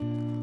you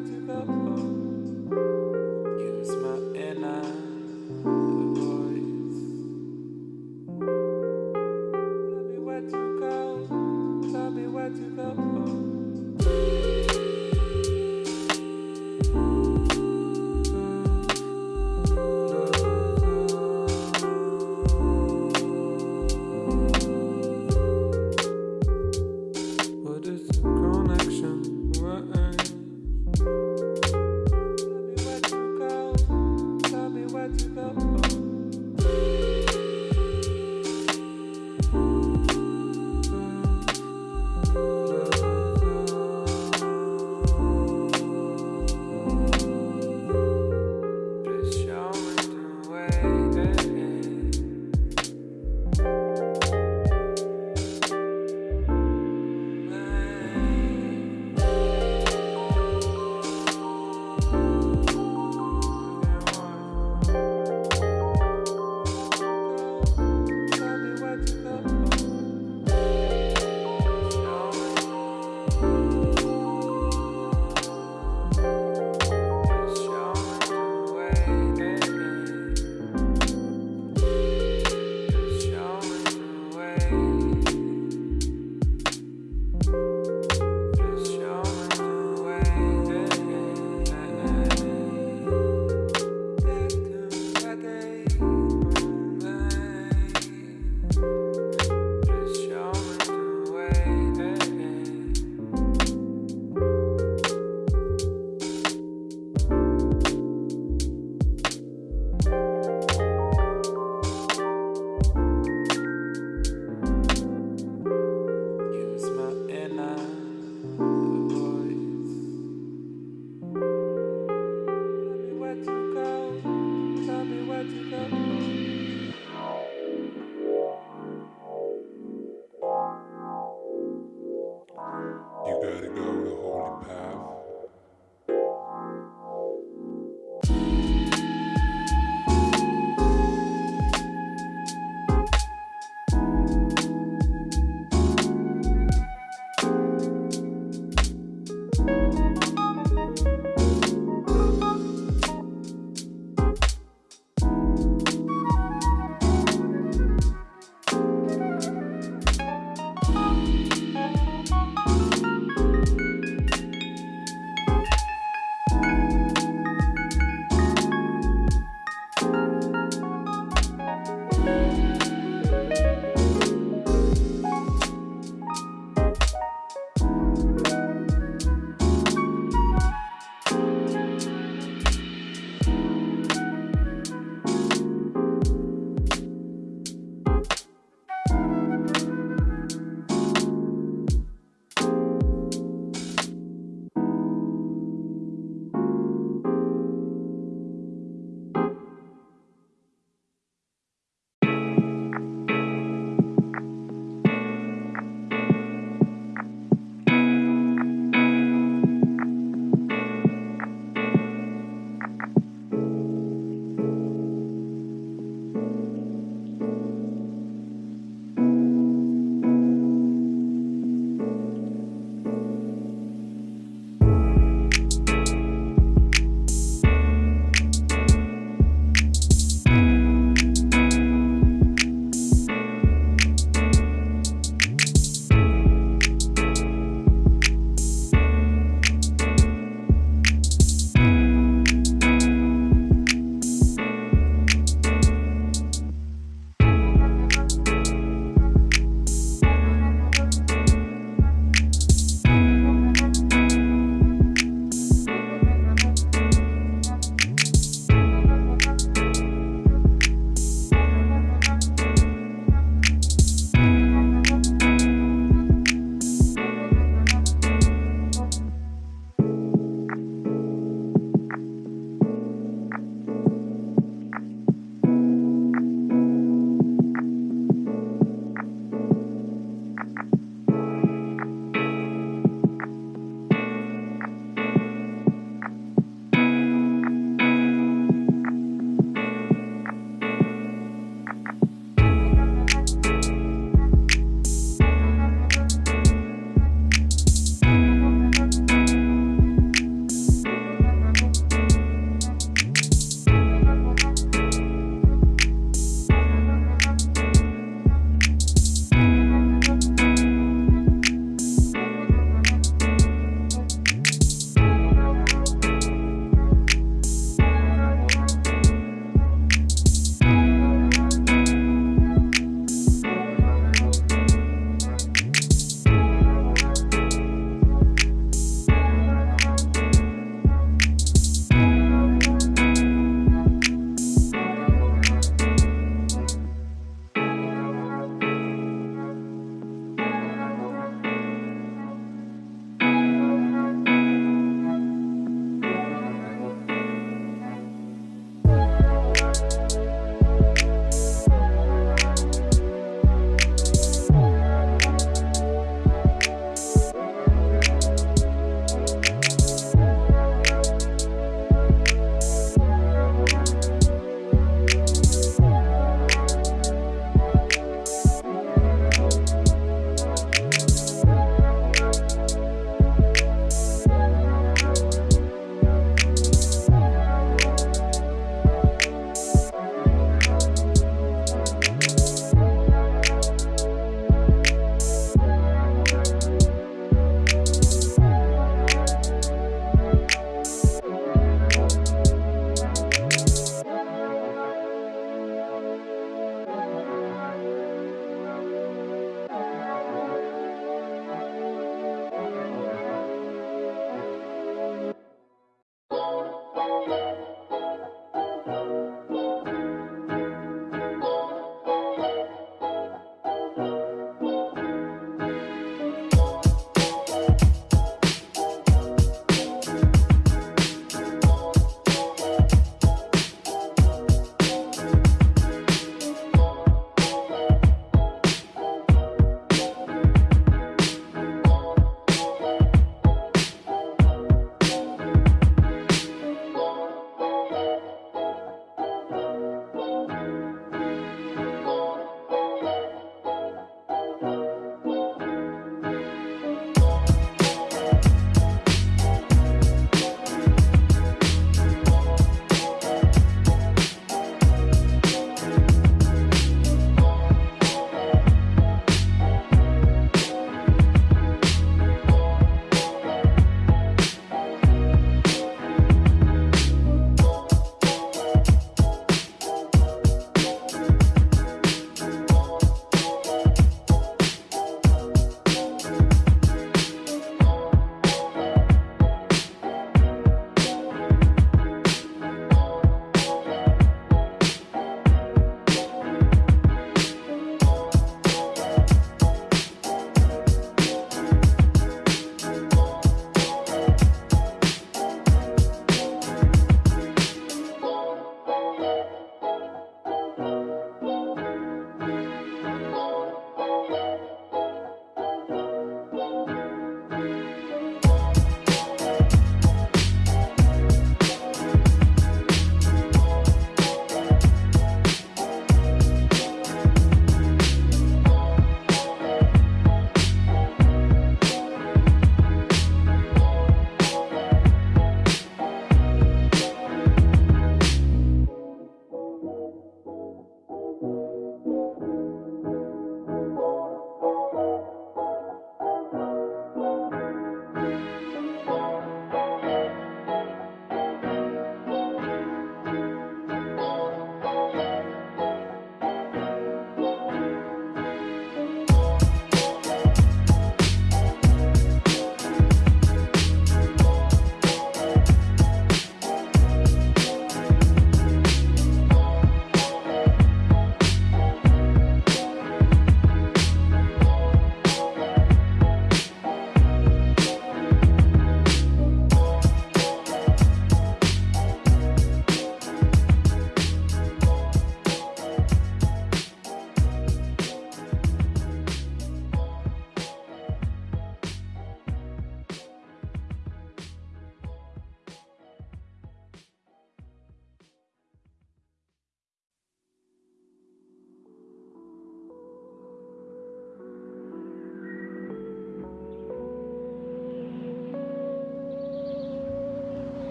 to the bone.